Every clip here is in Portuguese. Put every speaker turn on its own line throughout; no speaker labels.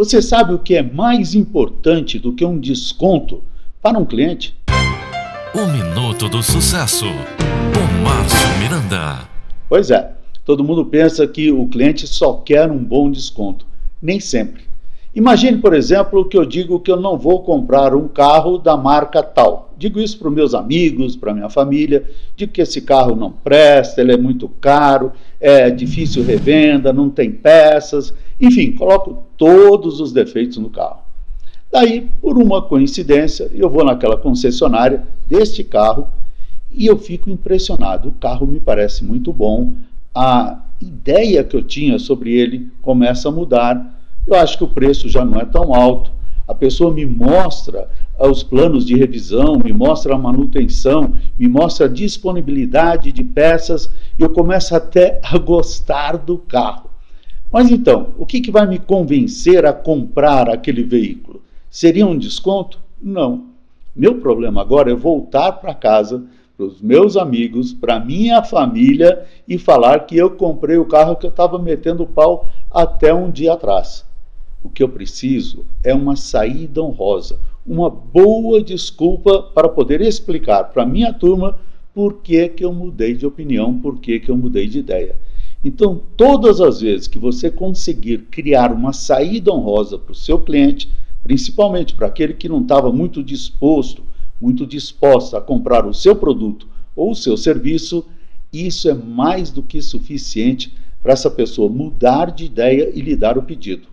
Você sabe o que é mais importante do que um desconto para um cliente?
O Minuto do Sucesso, com Márcio Miranda.
Pois é, todo mundo pensa que o cliente só quer um bom desconto. Nem sempre. Imagine, por exemplo, que eu digo que eu não vou comprar um carro da marca tal. Digo isso para meus amigos, para minha família, digo que esse carro não presta, ele é muito caro, é difícil revenda, não tem peças, enfim, coloco todos os defeitos no carro. Daí, por uma coincidência, eu vou naquela concessionária deste carro e eu fico impressionado. O carro me parece muito bom, a ideia que eu tinha sobre ele começa a mudar eu acho que o preço já não é tão alto. A pessoa me mostra os planos de revisão, me mostra a manutenção, me mostra a disponibilidade de peças e eu começo até a gostar do carro. Mas então, o que, que vai me convencer a comprar aquele veículo? Seria um desconto? Não. Meu problema agora é voltar para casa, para os meus amigos, para minha família e falar que eu comprei o carro que eu estava metendo pau até um dia atrás. O que eu preciso é uma saída honrosa, uma boa desculpa para poder explicar para a minha turma por que, que eu mudei de opinião, por que, que eu mudei de ideia. Então, todas as vezes que você conseguir criar uma saída honrosa para o seu cliente, principalmente para aquele que não estava muito disposto, muito disposta a comprar o seu produto ou o seu serviço, isso é mais do que suficiente para essa pessoa mudar de ideia e lhe dar o pedido.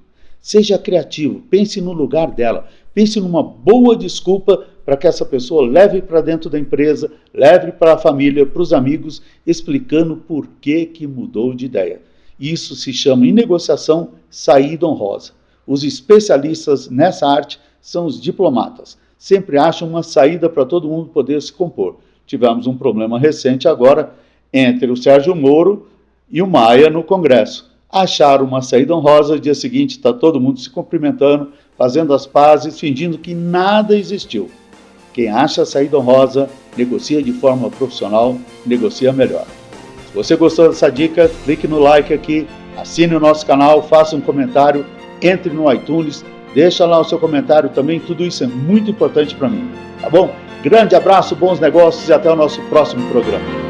Seja criativo, pense no lugar dela, pense numa boa desculpa para que essa pessoa leve para dentro da empresa, leve para a família, para os amigos, explicando por que, que mudou de ideia. Isso se chama em negociação saída honrosa. Os especialistas nessa arte são os diplomatas. Sempre acham uma saída para todo mundo poder se compor. Tivemos um problema recente agora entre o Sérgio Moro e o Maia no Congresso acharam uma saída honrosa, dia seguinte está todo mundo se cumprimentando, fazendo as pazes, fingindo que nada existiu. Quem acha a saída honrosa, negocia de forma profissional, negocia melhor. Se você gostou dessa dica, clique no like aqui, assine o nosso canal, faça um comentário, entre no iTunes, deixa lá o seu comentário também, tudo isso é muito importante para mim, tá bom? Grande abraço, bons negócios e até o nosso próximo programa.